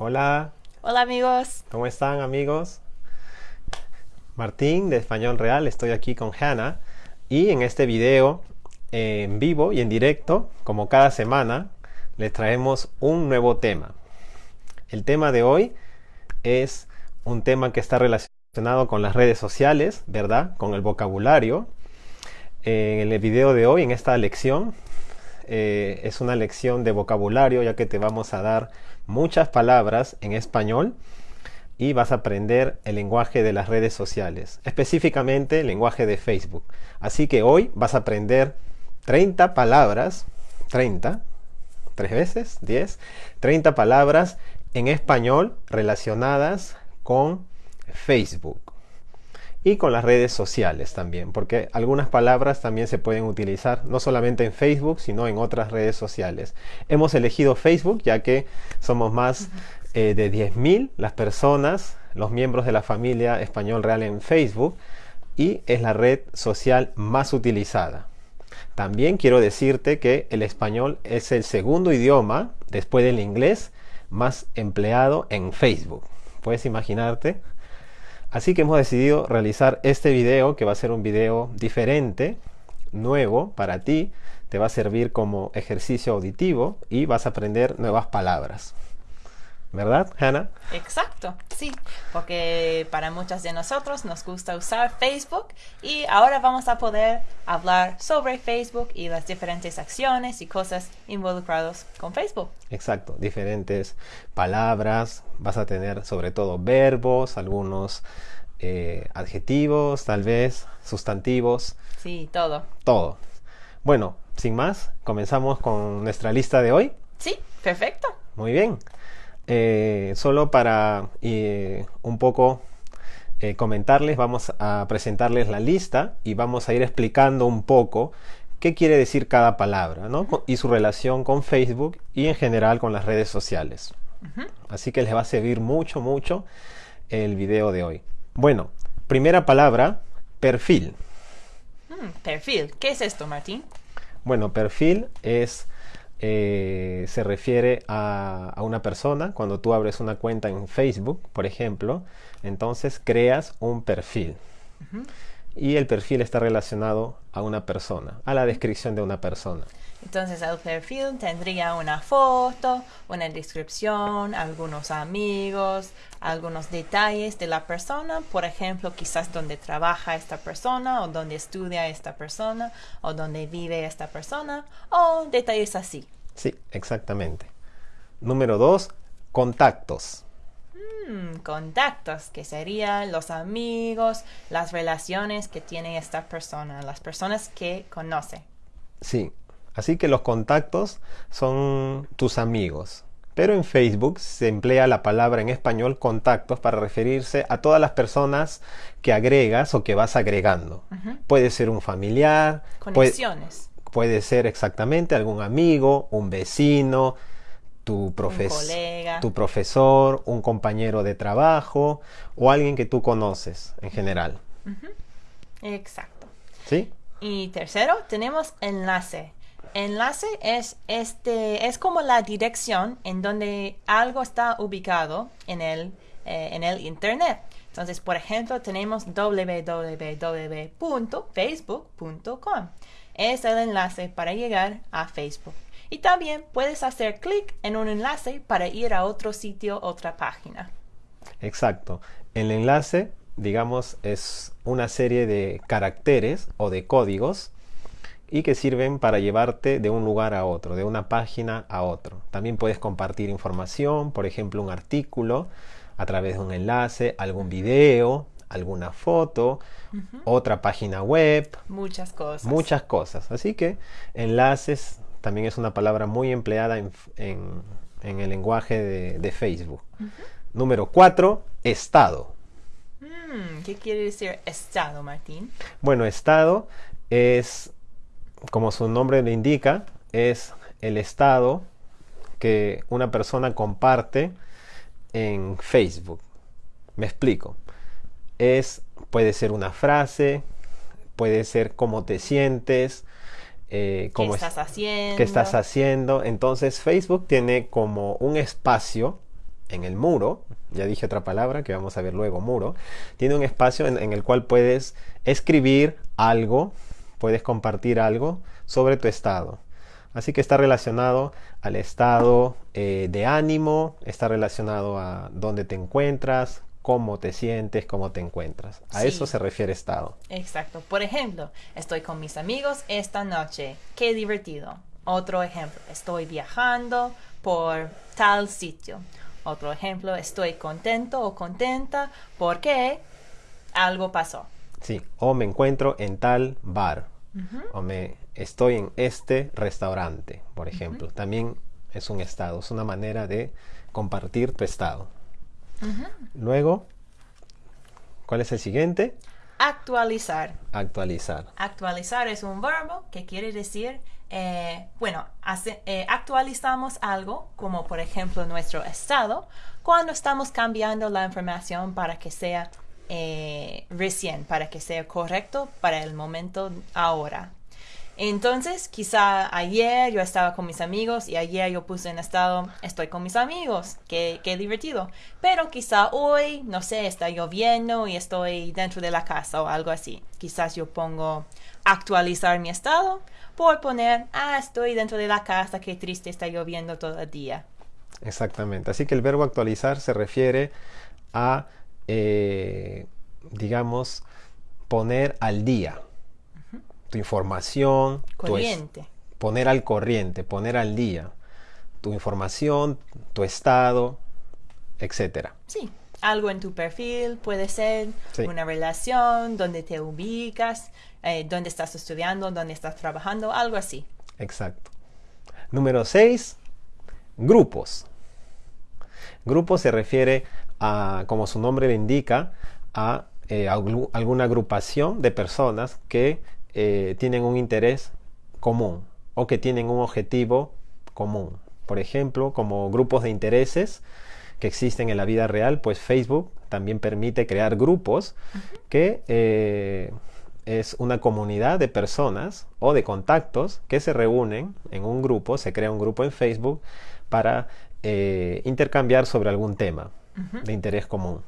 Hola, Hola amigos. ¿cómo están amigos? Martín de Español Real, estoy aquí con Hannah y en este video eh, en vivo y en directo, como cada semana, les traemos un nuevo tema. El tema de hoy es un tema que está relacionado con las redes sociales, ¿verdad? Con el vocabulario. Eh, en el video de hoy, en esta lección, eh, es una lección de vocabulario ya que te vamos a dar muchas palabras en español y vas a aprender el lenguaje de las redes sociales, específicamente el lenguaje de Facebook. Así que hoy vas a aprender 30 palabras, 30, tres veces, 10, 30 palabras en español relacionadas con Facebook y con las redes sociales también, porque algunas palabras también se pueden utilizar no solamente en Facebook, sino en otras redes sociales. Hemos elegido Facebook ya que somos más eh, de 10.000 las personas, los miembros de la familia Español Real en Facebook, y es la red social más utilizada. También quiero decirte que el español es el segundo idioma, después del inglés, más empleado en Facebook. ¿Puedes imaginarte? Así que hemos decidido realizar este video, que va a ser un video diferente, nuevo para ti. Te va a servir como ejercicio auditivo y vas a aprender nuevas palabras. ¿Verdad, Hannah? Exacto, sí, porque para muchos de nosotros nos gusta usar Facebook y ahora vamos a poder hablar sobre Facebook y las diferentes acciones y cosas involucradas con Facebook. Exacto, diferentes palabras, vas a tener sobre todo verbos, algunos eh, adjetivos, tal vez, sustantivos, Sí, todo. todo. Bueno, sin más, comenzamos con nuestra lista de hoy. Sí, perfecto. Muy bien. Eh, solo para eh, un poco eh, comentarles, vamos a presentarles la lista y vamos a ir explicando un poco qué quiere decir cada palabra ¿no? Y su relación con Facebook y en general con las redes sociales. Así que les va a servir mucho, mucho el video de hoy. Bueno, primera palabra, perfil. Mm, perfil. ¿Qué es esto, Martín? Bueno, perfil es eh, se refiere a, a una persona. Cuando tú abres una cuenta en Facebook, por ejemplo, entonces creas un perfil. Y el perfil está relacionado a una persona, a la descripción de una persona. Entonces el perfil tendría una foto, una descripción, algunos amigos, algunos detalles de la persona, por ejemplo, quizás donde trabaja esta persona o donde estudia esta persona o donde vive esta persona o detalles así. Sí, exactamente. Número dos, contactos. Mm, contactos, que serían los amigos, las relaciones que tiene esta persona, las personas que conoce. Sí, así que los contactos son tus amigos. Pero en Facebook se emplea la palabra en español contactos para referirse a todas las personas que agregas o que vas agregando. Puede ser un familiar, puede, Conexiones. puede ser exactamente algún amigo, un vecino, tu, profes- colega. tu profesor, un compañero de trabajo o alguien que tú conoces en general. Exacto. ¿Sí? Y tercero, tenemos enlace. Enlace es este es como la dirección en donde algo está ubicado en el eh, en el internet. Entonces, por ejemplo, tenemos www.facebook.com. Es el enlace para llegar a Facebook. Y también puedes hacer clic en un enlace para ir a otro sitio, otra página. Exacto. El enlace, digamos, es una serie de caracteres o de códigos y que sirven para llevarte de un lugar a otro, de una página a otro. También puedes compartir información, por ejemplo, un artículo a través de un enlace, algún video, alguna foto, otra página web, Muchas cosas. muchas cosas. Así que enlaces también es una palabra muy empleada en, en- en el lenguaje de, de Facebook. Número 4, estado. Mm, ¿Qué quiere decir estado, Martín? Bueno, estado es, como su nombre lo indica, es el estado que una persona comparte en Facebook. Me explico. Es, puede ser una frase, puede ser cómo te sientes, eh, ¿Qué cómo es- estás haciendo? qué estás haciendo. Entonces Facebook tiene como un espacio en el muro, ya dije otra palabra que vamos a ver luego, muro, tiene un espacio en, el cual puedes escribir algo, puedes compartir algo sobre tu estado. Así que está relacionado al estado eh, de ánimo, está relacionado a dónde te encuentras, cómo te sientes, cómo te encuentras. A eso se refiere estado. Exacto. Por ejemplo, estoy con mis amigos esta noche. Qué divertido. Otro ejemplo, estoy viajando por tal sitio. Otro ejemplo, estoy contento o contenta porque algo pasó. Sí, o me encuentro en tal bar. O me estoy en este restaurante, por ejemplo. También es un estado, es una manera de compartir tu estado. Luego, ¿cuál es el siguiente? Actualizar. Actualizar. Actualizar es un verbo que quiere decir, eh, bueno, eh, actualizamos algo, como por ejemplo nuestro estado, cuando estamos cambiando la información para que sea eh, recién, para que sea correcto para el momento ahora. Entonces, quizá ayer yo estaba con mis amigos y ayer yo puse en estado, estoy con mis amigos, qué, qué divertido. Pero quizá hoy, no sé, está lloviendo y estoy dentro de la casa o algo así. Quizás yo pongo actualizar mi estado por poner, ah, estoy dentro de la casa, qué triste, está lloviendo todo el día. Exactamente. Así que el verbo actualizar se refiere a, eh, digamos, poner al día tu información, corriente. poner al corriente, poner al día tu información, tu estado, etcétera. Sí, algo en tu perfil puede ser una relación, donde te ubicas, eh, dónde estás estudiando, dónde estás trabajando, algo así. Exacto. Número 6, grupos. Grupo se refiere a, como su nombre le indica, a eh, alguna agrupación de personas que eh, tienen un interés común o que tienen un objetivo común. Por ejemplo, como grupos de intereses que existen en la vida real, pues Facebook también permite crear grupos que eh, es una comunidad de personas o de contactos que se reúnen en un grupo, se crea un grupo en Facebook para eh, intercambiar sobre algún tema de interés común.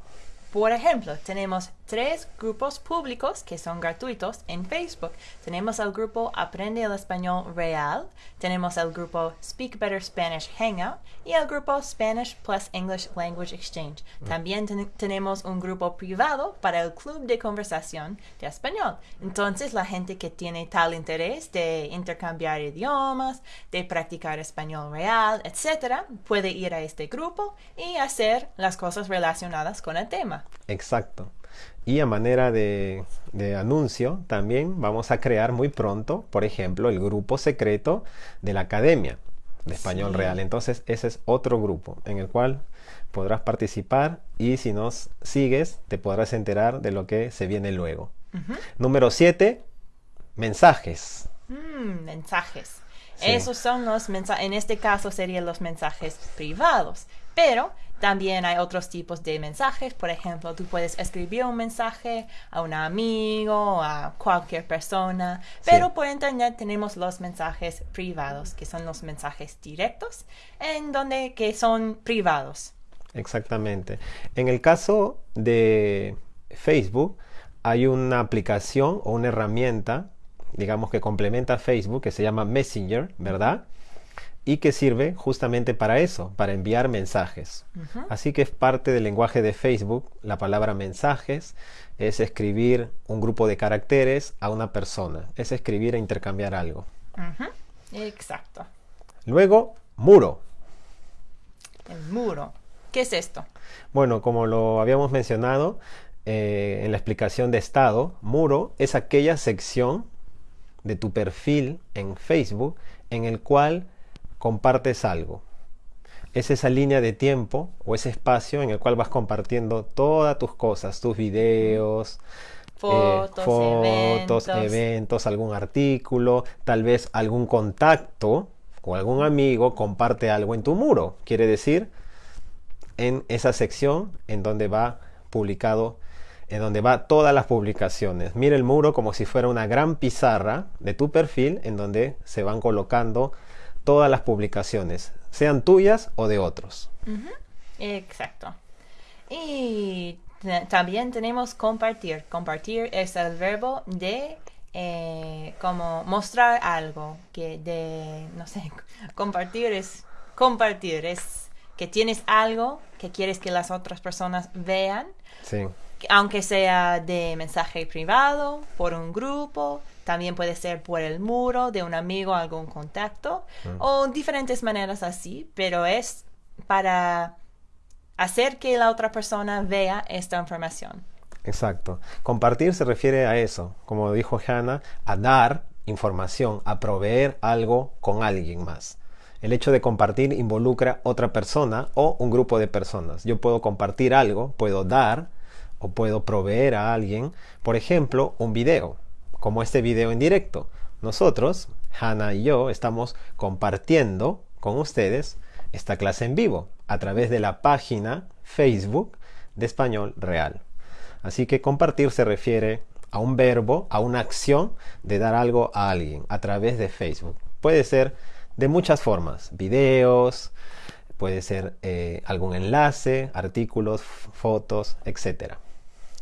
Por ejemplo, tenemos tres grupos públicos que son gratuitos en Facebook. Tenemos el grupo Aprende el Español Real, tenemos el grupo Speak Better Spanish Hangout y el grupo Spanish Plus English Language Exchange. Mm. También tenemos un grupo privado para el club de conversación de español. Entonces, la gente que tiene tal interés de intercambiar idiomas, de practicar español real, etc., puede ir a este grupo y hacer las cosas relacionadas con el tema. Exacto. Y a manera de, anuncio, también vamos a crear muy pronto, por ejemplo, el grupo secreto de la Academia de Español Real. Entonces, ese es otro grupo en el cual podrás participar y si nos sigues, te podrás enterar de lo que se viene luego. Número 7, mensajes. Mm, mensajes. Esos son los mensajes, en este caso serían los mensajes privados, pero también hay otros tipos de mensajes. Por ejemplo, tú puedes escribir un mensaje a un amigo, a cualquier persona. Pero por internet tenemos los mensajes privados, que son los mensajes directos, en donde que son privados. Exactamente. En el caso de Facebook, hay una aplicación o una herramienta, digamos que complementa a Facebook, que se llama Messenger, ¿verdad? Y que sirve justamente para eso, para enviar mensajes. Así que es parte del lenguaje de Facebook. La palabra mensajes es escribir un grupo de caracteres a una persona, es escribir e intercambiar algo. Exacto. Luego, muro. El muro. ¿Qué es esto? Bueno, como lo habíamos mencionado eh, en la explicación de estado, muro es aquella sección de tu perfil en Facebook en el cual compartes algo. Es esa línea de tiempo o ese espacio en el cual vas compartiendo todas tus cosas, tus videos, eh, fotos, eventos. algún artículo, tal vez algún contacto con algún amigo comparte algo en tu muro. Quiere decir, en esa sección en donde va publicado, en donde va todas las publicaciones. Mira el muro como si fuera una gran pizarra de tu perfil en donde se van colocando todas las publicaciones, sean tuyas o de otros. Exacto. Y también tenemos compartir. Compartir es el verbo de eh, como mostrar algo, que de, no sé, compartir es compartir, es que tienes algo que quieres que las otras personas vean, Sí, que- aunque sea de mensaje privado, por un grupo, también puede ser por el muro de un amigo, algún contacto, o diferentes maneras así, pero es para hacer que la otra persona vea esta información. exacto. Compartir se refiere a eso, como dijo Hannah, a dar información, a proveer algo con alguien más. El hecho de compartir involucra otra persona o un grupo de personas. Yo puedo compartir algo, puedo dar o puedo proveer a alguien, por ejemplo, un video, como este video en directo. Nosotros, Hannah y yo, estamos compartiendo con ustedes esta clase en vivo a través de la página Facebook de Español Real. Así que compartir se refiere a un verbo, a una acción de dar algo a alguien a través de Facebook. Puede ser de muchas formas, videos, puede ser eh, algún enlace, artículos, fotos, etc.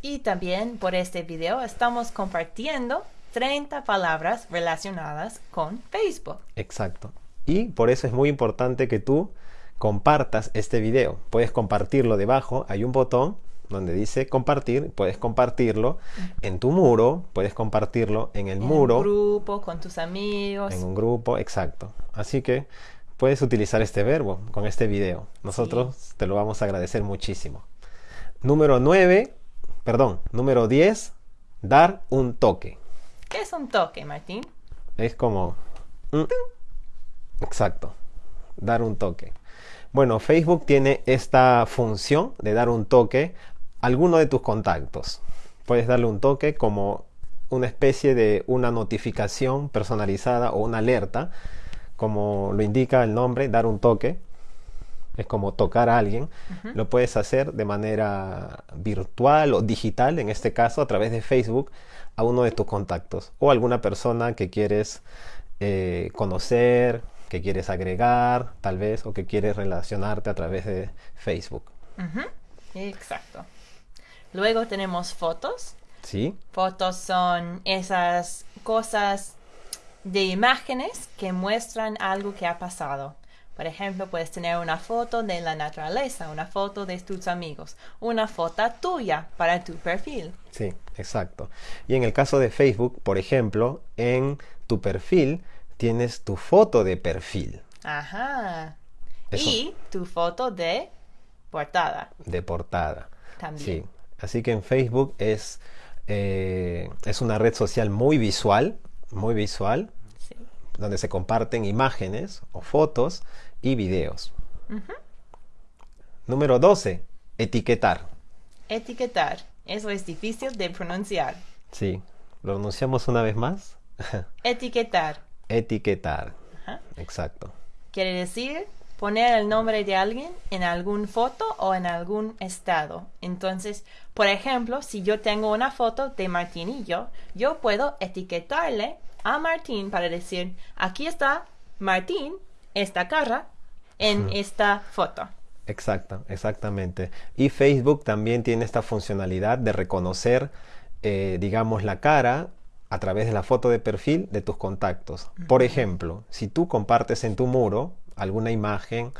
Y también por este video estamos compartiendo 30 palabras relacionadas con Facebook. Exacto. Y por eso es muy importante que tú compartas este video. Puedes compartirlo debajo, hay un botón donde dice compartir, puedes compartirlo en tu muro, puedes compartirlo en el En muro. un grupo, con tus amigos. En un grupo, exacto. Así que puedes utilizar este verbo con este video. Nosotros te lo vamos a agradecer muchísimo. Número 9, perdón, número 10, dar un toque. ¿Qué es un toque, Martín? Es como... mm, exacto, dar un toque. Bueno, Facebook tiene esta función de dar un toque a alguno de tus contactos. Puedes darle un toque como una especie de una notificación personalizada o una alerta, como lo indica el nombre, dar un toque. Es como tocar a alguien. Lo puedes hacer de manera virtual o digital, en este caso a través de Facebook, a uno de tus contactos o alguna persona que quieres eh, conocer, que quieres agregar, tal vez, o que quieres relacionarte a través de Facebook. Exacto. Luego tenemos fotos. ¿Sí? Fotos son esas cosas de imágenes que muestran algo que ha pasado. Por ejemplo, puedes tener una foto de la naturaleza, una foto de tus amigos, una foto tuya para tu perfil. Sí, exacto. Y en el caso de Facebook, por ejemplo, en tu perfil tienes tu foto de perfil, Ajá. Eso. Y tu foto de portada de portada. también. Sí, así que en Facebook es, eh, es una red social muy visual, muy visual, Sí. donde se comparten imágenes o fotos y videos. Número 12, etiquetar. Etiquetar. Eso es difícil de pronunciar. Sí, lo pronunciamos una vez más. Etiquetar. etiquetar. Exacto. Quiere decir poner el nombre de alguien en algún foto o en algún estado. Entonces, por ejemplo, si yo tengo una foto de Martín y yo, yo puedo etiquetarle a Martín para decir, aquí está Martín, esta cara, en esta foto. Exacto, exactamente. Y Facebook también tiene esta funcionalidad de reconocer, eh, digamos, la cara a través de la foto de perfil de tus contactos. Por ejemplo, si tú compartes en tu muro alguna imagen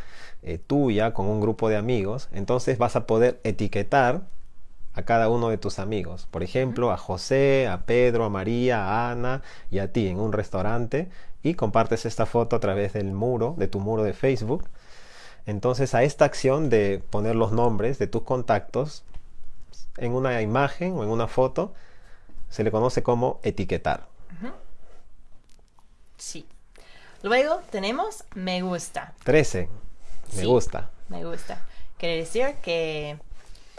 eh, tuya con un grupo de amigos, entonces vas a poder etiquetar a cada uno de tus amigos. Por ejemplo, a José, a Pedro, a María, a Ana y a ti en un restaurante y compartes esta foto a través del muro, de tu muro de Facebook. Entonces a esta acción de poner los nombres de tus contactos en una imagen o en una foto se le conoce como etiquetar. Sí. Luego tenemos me gusta. 13. Me Sí. gusta. Me gusta. Quiere decir que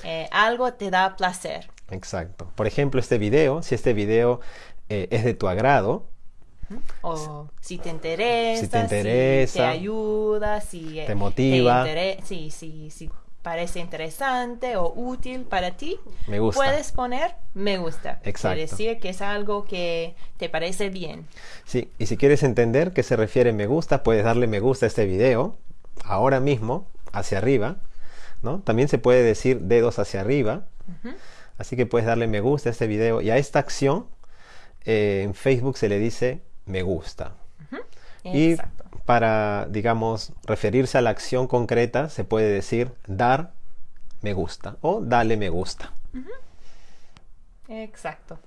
eh, algo te da placer. Exacto. Por ejemplo, este video, si este video eh, es de tu agrado, O si te interesa, Si te interesa, te ayuda, si eh, te motiva. sí, sí, sí, parece interesante o útil para ti, me gusta. puedes poner me gusta. Exacto. Quiere decir que es algo que te parece bien. Sí, y si quieres entender qué se refiere me gusta, puedes darle me gusta a este video ahora mismo, hacia arriba, ¿no? También se puede decir dedos hacia arriba. Así que puedes darle me gusta a este video y a esta acción eh, en Facebook se le dice me gusta. Y para, digamos, referirse a la acción concreta se puede decir dar me gusta o dale me gusta. Exacto.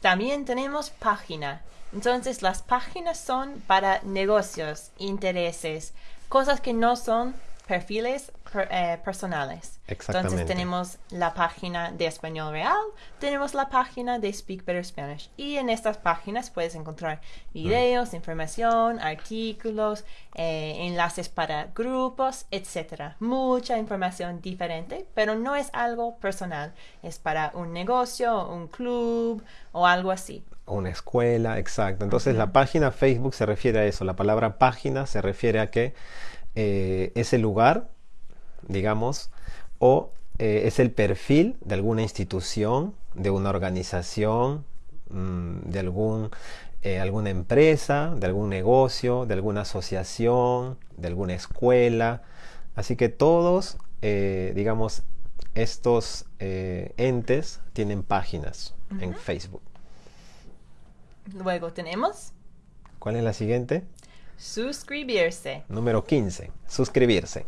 También tenemos página. Entonces las páginas son para negocios, intereses, cosas que no son perfiles eh, personales. Entonces tenemos la página de Español Real, tenemos la página de Speak Better Spanish. Y en estas páginas puedes encontrar videos, información, artículos, eh, enlaces para grupos, etc. Mucha información diferente, pero no es algo personal. Es para un negocio, un club o algo así una escuela, exacto. Entonces la página Facebook se refiere a eso. La palabra página se refiere a que eh, ese lugar, digamos, o eh, es el perfil de alguna institución, de una organización, mm, de algún, eh, alguna empresa, de algún negocio, de alguna asociación, de alguna escuela. Así que todos, digamos, estos entes tienen páginas en Facebook. Luego tenemos. ¿Cuál es la siguiente? Suscribirse. Número 15. Suscribirse.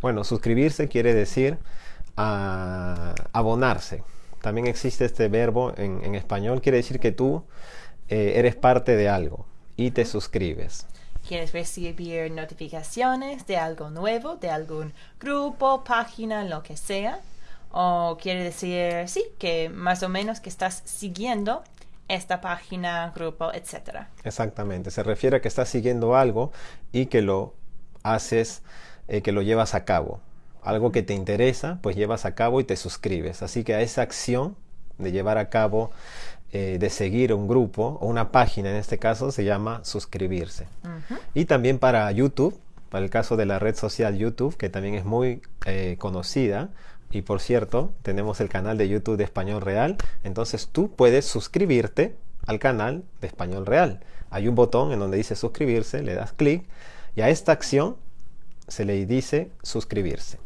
Bueno, suscribirse quiere decir ah, abonarse. También existe este verbo en, español. Quiere decir que tú eh, eres parte de algo y te suscribes. ¿Quieres recibir notificaciones de algo nuevo, de algún grupo, página, lo que sea? O quiere decir, sí, que más o menos que estás siguiendo esta página, grupo, etc. Exactamente, se refiere a que estás siguiendo algo y que lo haces, eh, que lo llevas a cabo. Algo que te interesa, pues llevas a cabo y te suscribes. Así que a esa acción de llevar a cabo, eh, de seguir un grupo o una página en este caso, se llama suscribirse. Y también para YouTube, para el caso de la red social YouTube, que también es muy eh, conocida, y por cierto, tenemos el canal de YouTube de Español Real. Entonces tú puedes suscribirte al canal de Español Real. Hay un botón en donde dice suscribirse, le das clic y a esta acción se le dice suscribirse.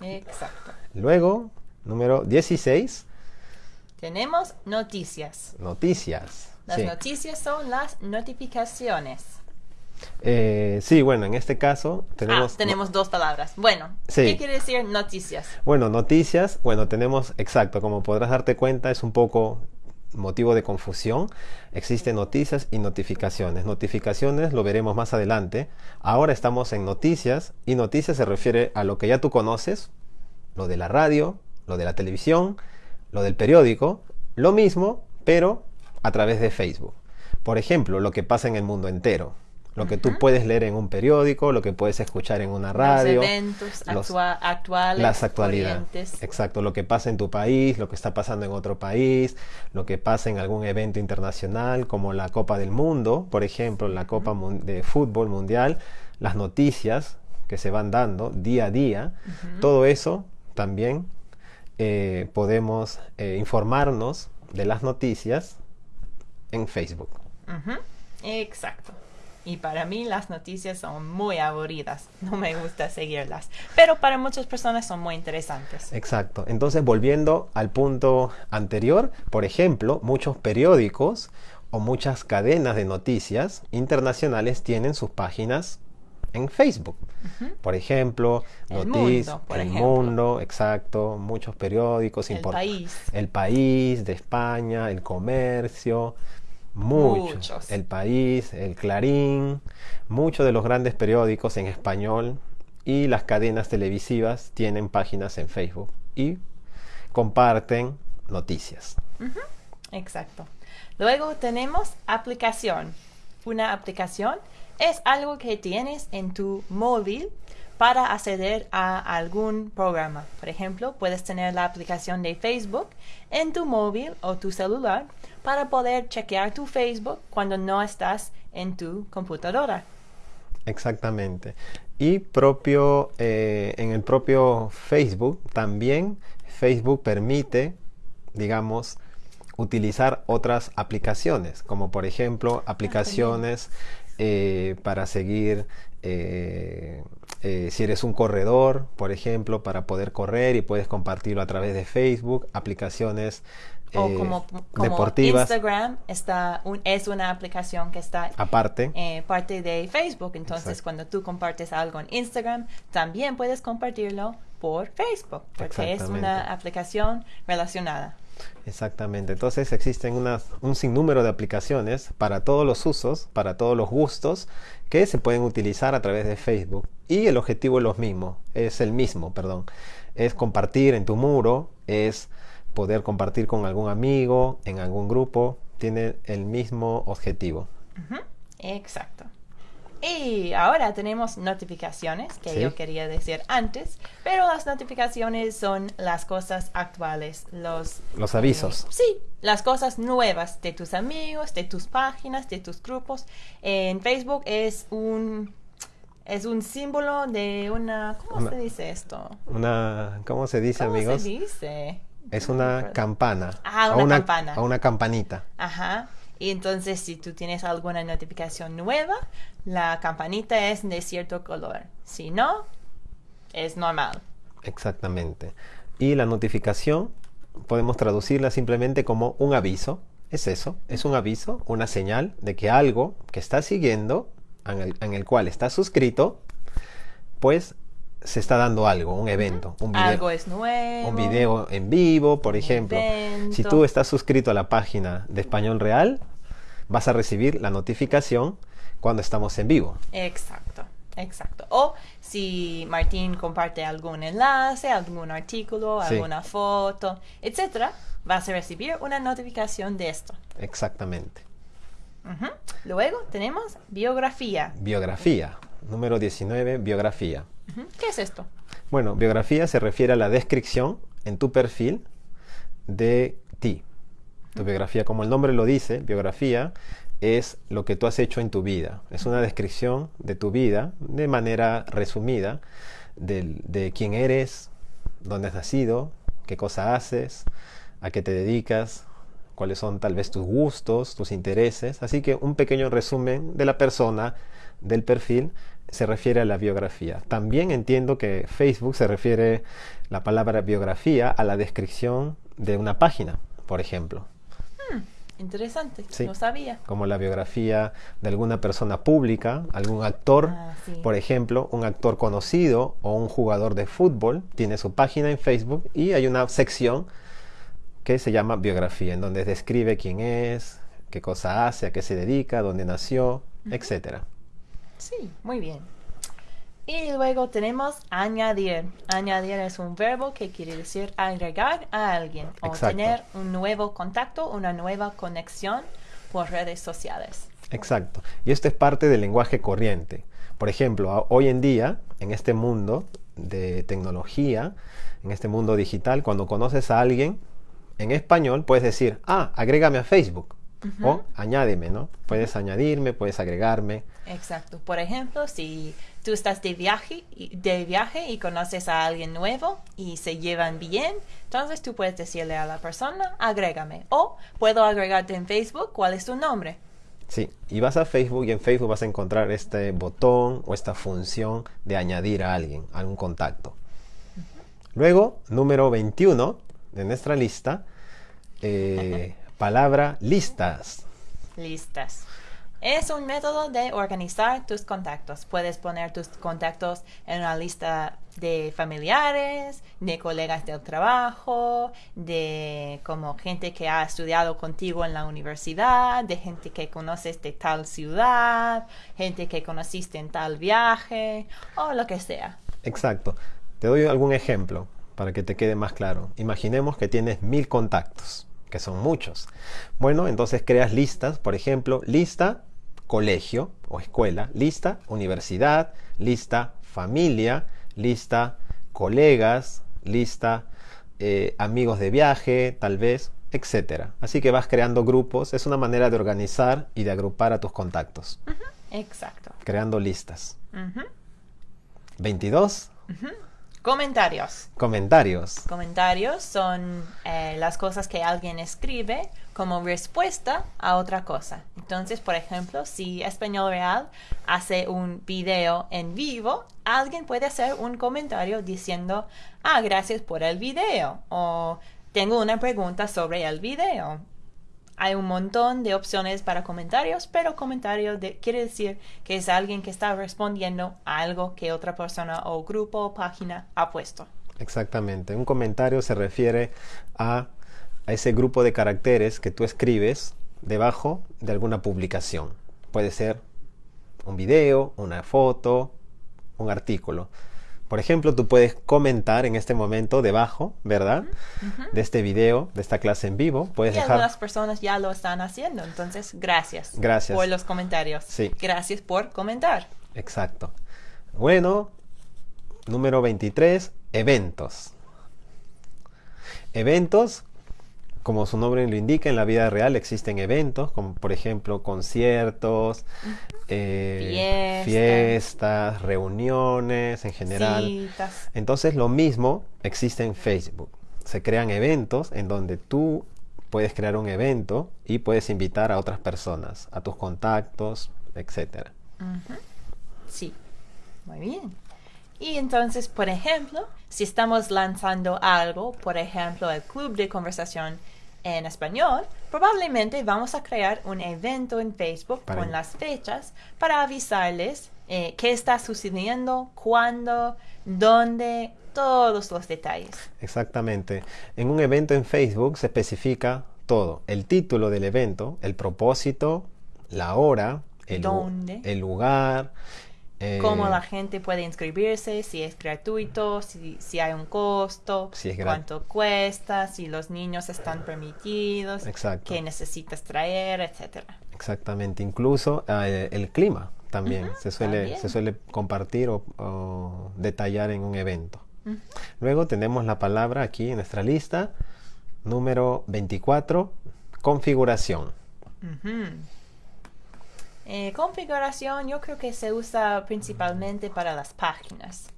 Exacto. Luego, número 16. Tenemos noticias. Noticias. Las noticias son las notificaciones. Eh, sí, bueno, en este caso tenemos... Ah, tenemos dos palabras. Bueno, ¿qué quiere decir noticias? Bueno, noticias, bueno, tenemos, exacto, como podrás darte cuenta, es un poco motivo de confusión. Existen noticias y notificaciones. Notificaciones lo veremos más adelante. Ahora estamos en noticias y noticias se refiere a lo que ya tú conoces, lo de la radio, lo de la televisión, lo del periódico, lo mismo, pero a través de Facebook. Por ejemplo, lo que pasa en el mundo entero lo que tú puedes leer en un periódico, lo que puedes escuchar en una radio. Los eventos actuales. Las actualidades. Exacto, lo que pasa en tu país, lo que está pasando en otro país, lo que pasa en algún evento internacional como la Copa del Mundo, por ejemplo, la Copa de Fútbol Mundial, las noticias que se van dando día a día, todo eso también eh, podemos eh, informarnos de las noticias en Facebook. Exacto. Y para mí las noticias son muy aburridas, no me gusta seguirlas, pero para muchas personas son muy interesantes. Exacto, entonces volviendo al punto anterior, por ejemplo, muchos periódicos o muchas cadenas de noticias internacionales tienen sus páginas en Facebook. Por ejemplo, Noticias, El Mundo, exacto, muchos periódicos importantes. El País de España, El Comercio, Muchos. El País, El Clarín, muchos de los grandes periódicos en español y las cadenas televisivas tienen páginas en Facebook y comparten noticias. Exacto. Luego tenemos aplicación. Una aplicación es algo que tienes en tu móvil para acceder a algún programa. Por ejemplo, puedes tener la aplicación de Facebook en tu móvil o tu celular para poder chequear tu Facebook cuando no estás en tu computadora. Exactamente. Y propio, eh, en el propio Facebook también Facebook permite, digamos, utilizar otras aplicaciones, como por ejemplo ah, aplicaciones eh, para seguir eh, eh, si eres un corredor, por ejemplo, para poder correr y puedes compartirlo a través de Facebook, aplicaciones O eh, como, como deportivas Instagram está un- es una aplicación que está aparte. eh, parte de Facebook. Entonces, Exacto. cuando tú compartes algo en Instagram, también puedes compartirlo por Facebook, porque es una aplicación relacionada. Exactamente. Entonces existen unas- un sinnúmero de aplicaciones para todos los usos, para todos los gustos que se pueden utilizar a través de Facebook. Y el objetivo es lo mismo, es el mismo, perdón. Es compartir en tu muro, es poder compartir con algún amigo, en algún grupo. Tiene el mismo objetivo. Exacto. Y ahora tenemos notificaciones, que Sí. yo quería decir antes, pero las notificaciones son las cosas actuales, los... Los avisos. Sí, las cosas nuevas de tus amigos, de tus páginas, de tus grupos. En Facebook es un... Es un símbolo de una... ¿Cómo Una- se dice esto? Una, ¿cómo se dice, ¿Cómo amigos? se dice? Es una campana. Ah, o una campana. O una campanita. Ajá. Y entonces si tú tienes alguna notificación nueva, la campanita es de cierto color. Si no, es normal. Exactamente. Y la notificación podemos traducirla simplemente como un aviso. Es eso, es un aviso, una señal de que algo que estás siguiendo, en el, en el cual estás suscrito, pues se está dando algo, un evento, un video, Algo es nuevo. un video en vivo, por ejemplo. Si tú estás suscrito a la página de Español Real, vas a recibir la notificación cuando estamos en vivo. Exacto, exacto. O si Martín comparte algún enlace, algún artículo, Sí. alguna foto, etcétera, vas a recibir una notificación de esto. Exactamente. Luego tenemos biografía. Biografía. Número 19, biografía. ¿Qué es esto? Bueno, biografía se refiere a la descripción en tu perfil de. Tu biografía, como el nombre lo dice, biografía es lo que tú has hecho en tu vida. Es una descripción de tu vida de manera resumida del- de, quién eres, dónde has nacido, qué cosa haces, a qué te dedicas, cuáles son tal vez tus gustos, tus intereses. Así que un pequeño resumen de la persona, del perfil, se refiere a la biografía. También entiendo que Facebook se refiere la palabra biografía a la descripción de una página, por ejemplo, Interesante, Sí. no sabía. como la biografía de alguna persona pública, algún actor, Ah, sí. por ejemplo, un actor conocido o un jugador de fútbol tiene su página en Facebook y hay una sección que se llama biografía, en donde describe quién es, qué cosa hace, a qué se dedica, dónde nació, etcétera. Sí, muy bien. Y luego tenemos añadir. Añadir es un verbo que quiere decir agregar a alguien o Exacto. tener un nuevo contacto, una nueva conexión por redes sociales. Exacto. Y esto es parte del lenguaje corriente. Por ejemplo, hoy en día, en este mundo de tecnología, en este mundo digital, cuando conoces a alguien en español, puedes decir, ah, agrégame a Facebook. O añádeme, ¿no? Puedes añadirme, puedes agregarme. Exacto. Por ejemplo, si tú estás de viaje, y- de viaje y conoces a alguien nuevo y se llevan bien, entonces tú puedes decirle a la persona, agrégame. O puedo agregarte en Facebook, ¿cuál es tu nombre? Sí, y vas a Facebook y en Facebook vas a encontrar este botón o esta función de añadir a alguien, a un contacto. Luego, número 21 de nuestra lista, eh, palabra listas. Listas. Es un método de organizar tus contactos. Puedes poner tus contactos en una lista de familiares, de colegas del trabajo, de como gente que ha estudiado contigo en la universidad, de gente que conoces de tal ciudad, gente que conociste en tal viaje o lo que sea. Exacto. Te doy algún ejemplo para que te quede más claro. Imaginemos que tienes mil contactos, que son muchos. Bueno, entonces creas listas, por ejemplo, lista colegio o escuela, lista universidad, lista familia, lista colegas, lista eh, amigos de viaje, tal vez, etcétera. Así que vas creando grupos, es una manera de organizar y de agrupar a tus contactos, Exacto. creando listas. Ujú. 22 Comentarios. comentarios. Comentarios son eh, las cosas que alguien escribe como respuesta a otra cosa. Entonces, por ejemplo, si Español Real hace un video en vivo, alguien puede hacer un comentario diciendo, ah, gracias por el video o tengo una pregunta sobre el video. Hay un montón de opciones para comentarios, pero comentario quiere decir que es alguien que está respondiendo a algo que otra persona o grupo o página ha puesto. Exactamente. Un comentario se refiere a, a ese grupo de caracteres que tú escribes debajo de alguna publicación. Puede ser un video, una foto, un artículo. Por ejemplo, tú puedes comentar en este momento debajo, ¿verdad? De este video, de esta clase en vivo. Puedes y algunas personas ya lo están haciendo, entonces gracias. Gracias. Por los comentarios. Sí. Gracias por comentar. Exacto. Bueno, número 23, eventos. Eventos como su nombre lo indica, en la vida real existen eventos, como por ejemplo conciertos, eh, fiestas, reuniones en general. Entonces lo mismo existe en Facebook. Se crean eventos en donde tú puedes crear un evento y puedes invitar a otras personas, a tus contactos, etc. Sí, muy bien. Y entonces, por ejemplo, si estamos lanzando algo, por ejemplo, el club de conversación en español, probablemente vamos a crear un evento en Facebook con las fechas para avisarles eh, qué está sucediendo, cuándo, dónde, todos los detalles. Exactamente. En un evento en Facebook se especifica todo, el título del evento, el propósito, la hora, el, el lugar, cómo eh, la gente puede inscribirse, si es gratuito, si, si hay un costo, cuánto cuesta, si los niños están permitidos, qué necesitas traer, etcétera. Exactamente, incluso eh, el clima también, se, suele, se suele compartir o, detallar en un evento. Luego tenemos la palabra aquí en nuestra lista, número 24, configuración. Eh, configuración yo creo que se usa principalmente para las páginas.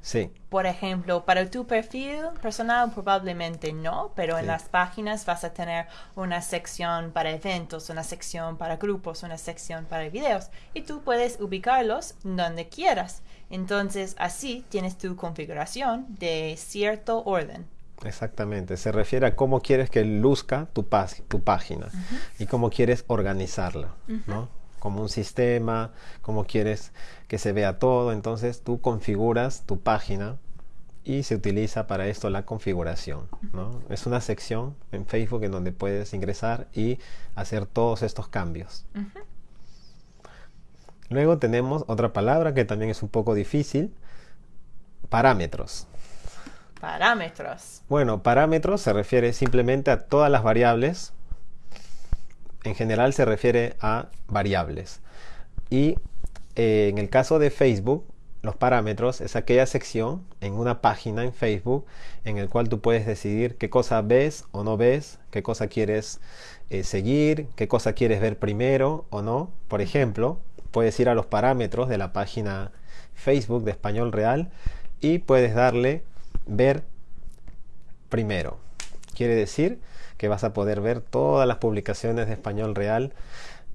Sí. Por ejemplo, para tu perfil personal probablemente no, pero en las páginas vas a tener una sección para eventos, una sección para grupos, una sección para videos y tú puedes ubicarlos donde quieras. Entonces así tienes tu configuración de cierto orden. Exactamente, se refiere a cómo quieres que luzca tu, tu página y cómo quieres organizarla, ¿no? Como un sistema, como quieres que se vea todo. Entonces tú configuras tu página y se utiliza para esto la configuración. Es una sección en Facebook en donde puedes ingresar y hacer todos estos cambios. Luego tenemos otra palabra que también es un poco difícil, parámetros. Parámetros. Bueno, parámetros se refiere simplemente a todas las variables en general se refiere a variables. Y eh, en el caso de Facebook, los parámetros es aquella sección en una página en Facebook en el cual tú puedes decidir qué cosa ves o no ves, qué cosa quieres eh, seguir, qué cosa quieres ver primero o no. Por ejemplo, puedes ir a los parámetros de la página Facebook de Español Real y puedes darle ver primero. Quiere decir que vas a poder ver todas las publicaciones de español real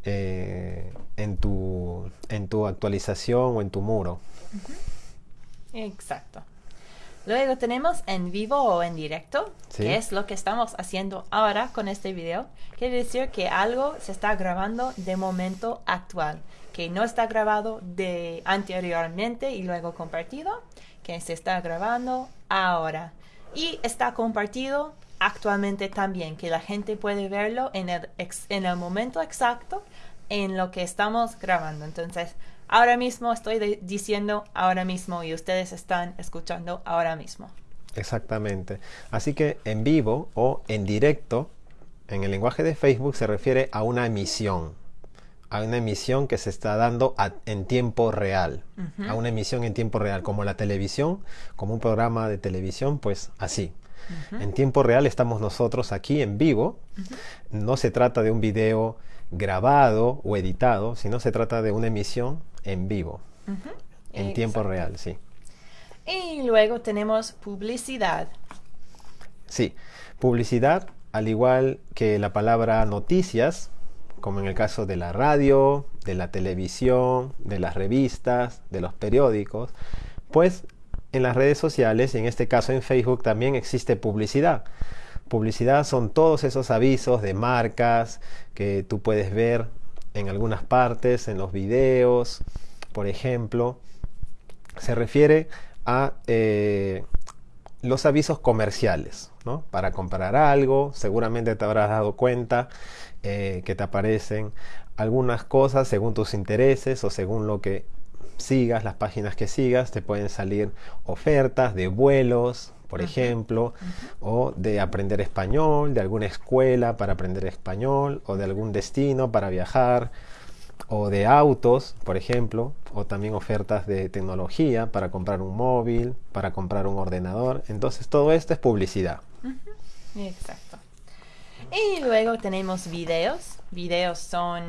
eh, en, tu, en tu actualización o en tu muro. Exacto. Luego tenemos en vivo o en directo, que es lo que estamos haciendo ahora con este video. Quiere decir que algo se está grabando de momento actual, que no está grabado de anteriormente y luego compartido, que se está grabando ahora. Y está compartido actualmente también, que la gente puede verlo en el, en el momento exacto en lo que estamos grabando. Entonces, ahora mismo estoy diciendo ahora mismo y ustedes están escuchando ahora mismo. Exactamente. Así que en vivo o en directo, en el lenguaje de Facebook se refiere a una emisión, a una emisión que se está dando en tiempo real, a una emisión en tiempo real, como la televisión, como un programa de televisión, pues así. En tiempo real estamos nosotros aquí en vivo. No se trata de un video grabado o editado, sino se trata de una emisión en vivo, en tiempo real, sí. Y luego tenemos publicidad. Sí, publicidad al igual que la palabra noticias, como en el caso de la radio, de la televisión, de las revistas, de los periódicos, pues en las redes sociales, y en este caso en Facebook, también existe publicidad. Publicidad son todos esos avisos de marcas que tú puedes ver en algunas partes, en los videos, por ejemplo. Se refiere a eh, los avisos comerciales, ¿no? Para comprar algo, seguramente te habrás dado cuenta eh, que te aparecen algunas cosas según tus intereses o según lo que sigas, las páginas que sigas, te pueden salir ofertas de vuelos, por ejemplo, o de aprender español, de alguna escuela para aprender español, o de algún destino para viajar, o de autos, por ejemplo, o también ofertas de tecnología para comprar un móvil, para comprar un ordenador. Entonces todo esto es publicidad. Exacto. Y luego tenemos videos. Videos son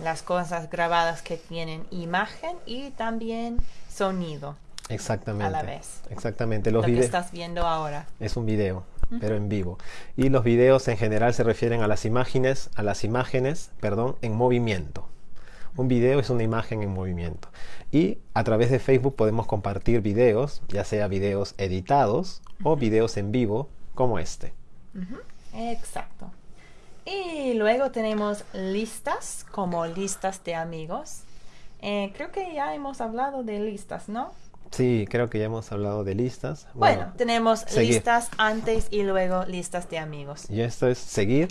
las cosas grabadas que tienen imagen y también sonido. Exactamente. A la vez. Exactamente. Los Lo que estás viendo ahora. Es un video, pero en vivo. Y los videos en general se refieren a las imágenes, a las imágenes, perdón, en movimiento. Un video es una imagen en movimiento. Y a través de Facebook podemos compartir videos, ya sea videos editados o videos en vivo, como este. Exacto. Y luego tenemos listas, como listas de amigos. Eh, creo que ya hemos hablado de listas, ¿no? Sí, creo que ya hemos hablado de listas. Bueno, tenemos listas antes y luego listas de amigos. Y esto es seguir.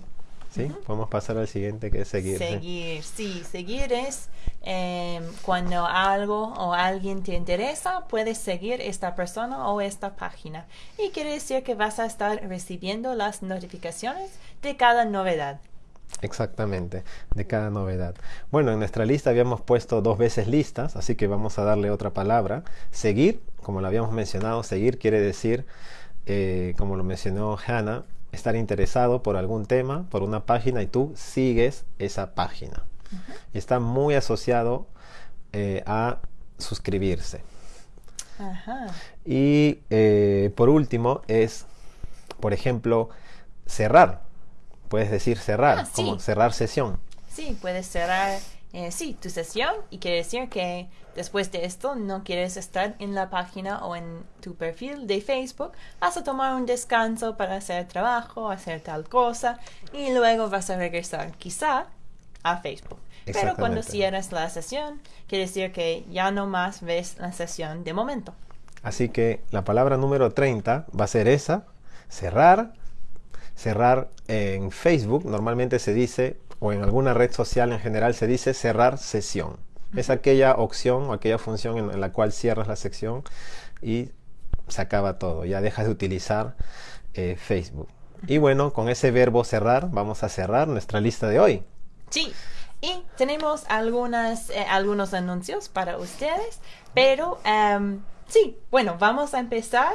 ¿Sí? Podemos pasar al siguiente que es seguir. Seguir, sí, seguir es em, cuando algo o alguien te interesa, puedes seguir esta persona o esta página. Y quiere decir que vas a estar recibiendo las notificaciones de cada novedad. Exactamente, de cada novedad. Bueno, en nuestra lista habíamos puesto dos veces listas, así que vamos a darle otra palabra. Seguir, como lo habíamos mencionado, seguir quiere decir, eh, como lo mencionó Hannah, estar interesado por algún tema, por una página y tú sigues esa página. Está muy asociado eh, a suscribirse. Y eh, por último es, por ejemplo, cerrar. Puedes decir cerrar, ah, como cerrar sesión. Sí, puedes cerrar eh, sí, tu sesión y quiere decir que después de esto no quieres estar en la página o en tu perfil de Facebook, vas a tomar un descanso para hacer trabajo, hacer tal cosa y luego vas a regresar quizá a Facebook. Pero cuando cierras la sesión, quiere decir que ya no más ves la sesión de momento. Así que la palabra número 30 va a ser esa, cerrar. Cerrar en Facebook normalmente se dice o en alguna red social en general se dice cerrar sesión. Es aquella opción o aquella función en, la cual cierras la sección y se acaba todo. Ya dejas de utilizar eh, Facebook. Y bueno, con ese verbo cerrar, vamos a cerrar nuestra lista de hoy. Sí, y tenemos algunas, eh, algunos anuncios para ustedes, pero em, sí, bueno, vamos a empezar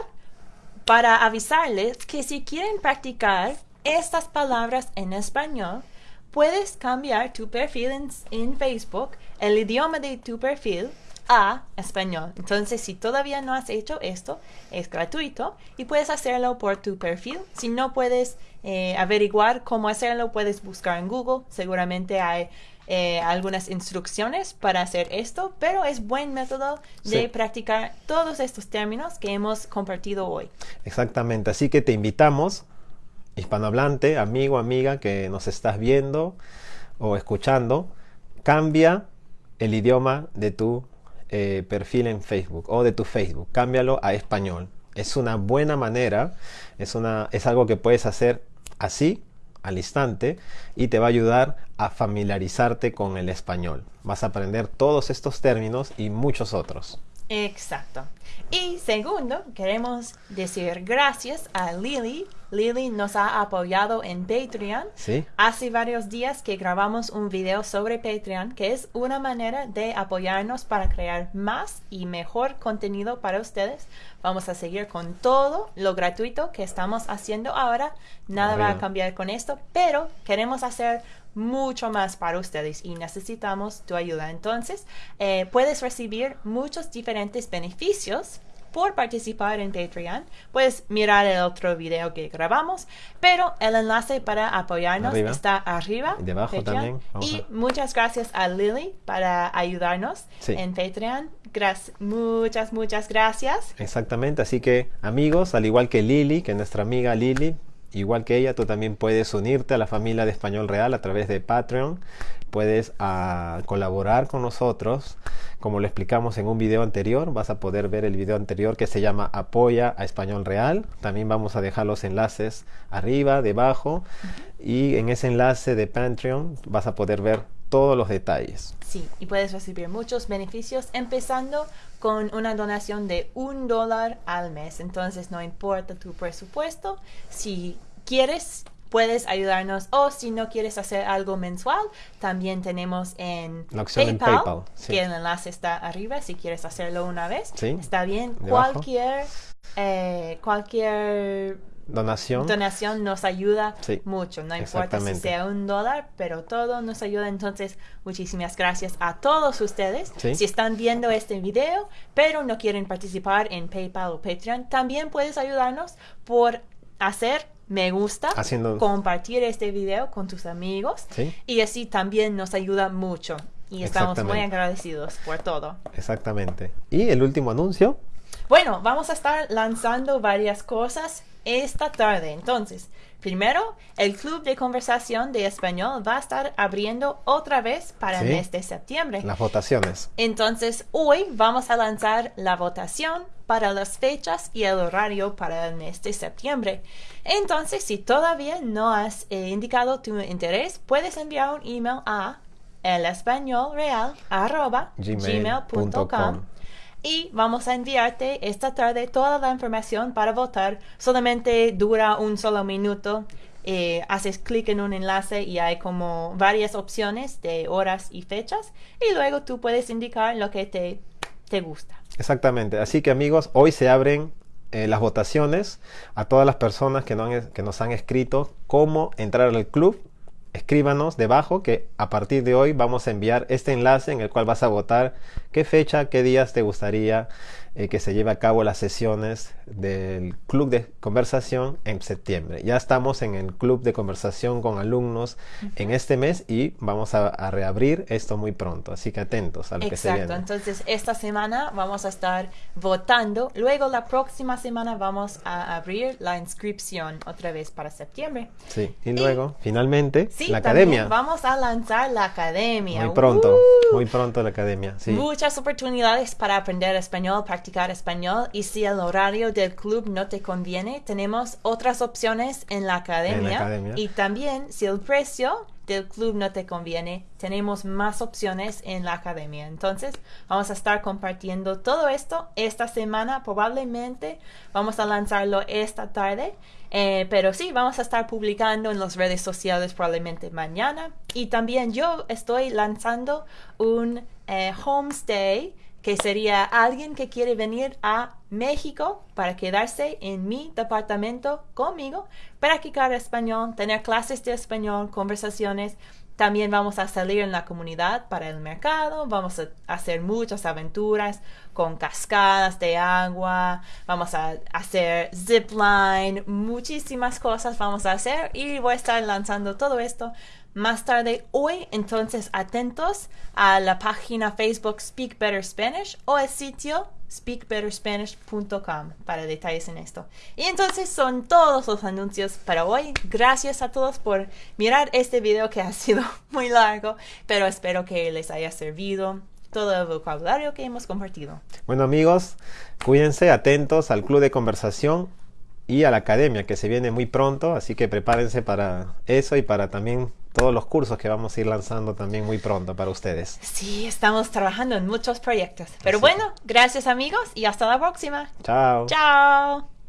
para avisarles que si quieren practicar estas palabras en español, puedes cambiar tu perfil en, Facebook, el idioma de tu perfil, a español. Entonces, si todavía no has hecho esto, es gratuito y puedes hacerlo por tu perfil. Si no puedes eh, averiguar cómo hacerlo, puedes buscar en Google. Seguramente hay eh, algunas instrucciones para hacer esto, pero es buen método de practicar todos estos términos que hemos compartido hoy. Exactamente, así que te invitamos hispanohablante, amigo, amiga que nos estás viendo o escuchando, cambia el idioma de tu eh, perfil en Facebook o de tu Facebook, cámbialo a español. Es una buena manera, es, una, es algo que puedes hacer así, al instante, y te va a ayudar a familiarizarte con el español. Vas a aprender todos estos términos y muchos otros. Exacto. Y segundo, queremos decir gracias a Lily. Lily nos ha apoyado en Patreon. Sí. Hace varios días que grabamos un video sobre Patreon, que es una manera de apoyarnos para crear más y mejor contenido para ustedes. Vamos a seguir con todo lo gratuito que estamos haciendo ahora. Nada va a cambiar con esto, pero queremos hacer mucho más para ustedes y necesitamos tu ayuda. Entonces, eh, puedes recibir muchos diferentes beneficios por participar en Patreon, puedes mirar el otro video que grabamos, pero el enlace para apoyarnos Arriba. está arriba. Y debajo Patreon. también. Vamos Y a- muchas gracias a Lily para ayudarnos Sí. en Patreon. Gracias, muchas, muchas gracias. Exactamente, así que amigos, al igual que Lili, que nuestra amiga Lili, igual que ella, tú también puedes unirte a la familia de Español Real a través de Patreon. Puedes ah, colaborar con nosotros, como lo explicamos en un video anterior. Vas a poder ver el video anterior que se llama Apoya a Español Real. También vamos a dejar los enlaces arriba, debajo. Y en ese enlace de Patreon vas a poder ver todos los detalles. Sí, y puedes recibir muchos beneficios empezando con una donación de un dólar al mes. Entonces no importa tu presupuesto, si quieres puedes ayudarnos o si no quieres hacer algo mensual, también tenemos en La en PayPal, PayPal, sí. que el enlace está arriba si quieres hacerlo una vez. Sí, Está bien, debajo. cualquier eh, cualquier Donación. donación nos ayuda Sí, mucho. No importa si sea un dólar, pero todo nos ayuda. Entonces, muchísimas gracias a todos ustedes. Sí. Si están viendo este video, pero no quieren participar en PayPal o Patreon, también puedes ayudarnos por hacer me gusta, Haciendo- compartir este video con tus amigos Sí. y así también nos ayuda mucho. Y estamos muy agradecidos por todo. Exactamente. Y el último anuncio. Bueno, vamos a estar lanzando varias cosas esta tarde. Entonces, primero, el Club de Conversación de Español va a estar abriendo otra vez para el Sí. mes de septiembre. Las votaciones. Entonces, hoy vamos a lanzar la votación para las fechas y el horario para el mes de septiembre. Entonces, si todavía no has eh, indicado tu interés, puedes enviar un email a elespañolreal.gmail.com Gmail.com. y vamos a enviarte esta tarde toda la información para votar. Solamente dura un solo minuto. Eh, haces clic en un enlace y hay como varias opciones de horas y fechas y luego tú puedes indicar lo que te, te gusta. Exactamente. Así que amigos, hoy se abren eh, las votaciones a todas las personas que, no que nos han escrito cómo entrar al club. Escríbanos debajo que a partir de hoy vamos a enviar este enlace en el cual vas a votar qué fecha, qué días te gustaría eh, que se lleve a cabo las sesiones del club de conversación en septiembre. Ya estamos en el club de conversación con alumnos en este mes y vamos a, a reabrir esto muy pronto. Así que atentos a lo que se Exacto, viene. entonces esta semana vamos a estar votando. Luego la próxima semana vamos a abrir la inscripción otra vez para septiembre. Sí, y luego, finalmente, Sí, la academia. vamos a lanzar la academia. Muy pronto, ¡Uh! muy pronto la academia. Sí, Muchas oportunidades para aprender español, practicar español y si el horario del club no te conviene, tenemos otras opciones en la academia. academia. Y también si el precio del club no te conviene, tenemos más opciones en la academia. Entonces, vamos a estar compartiendo todo esto esta semana. Probablemente vamos a lanzarlo esta tarde. Eh, pero sí, vamos a estar publicando en las redes sociales probablemente mañana. Y también yo estoy lanzando un eh, homestay que sería alguien que quiere venir a México para quedarse en mi departamento conmigo, practicar español, tener clases de español, conversaciones. También vamos a salir en la comunidad para el mercado, vamos a hacer muchas aventuras con cascadas de agua, vamos a hacer zip line, muchísimas cosas vamos a hacer y voy a estar lanzando todo esto más tarde hoy, entonces atentos a la página Facebook Speak Better Spanish o el sitio speakbetterspanish.com para detalles en esto. Y entonces son todos los anuncios para hoy. Gracias a todos por mirar este video que ha sido muy largo, pero espero que les haya servido todo el vocabulario que hemos compartido. Bueno amigos, cuídense, atentos al club de conversación y a la academia que se viene muy pronto, así que prepárense para eso y para también todos los cursos que vamos a ir lanzando también muy pronto para ustedes. Sí, estamos trabajando en muchos proyectos. Pero Así bueno, gracias amigos y hasta la próxima. Chao. Chao.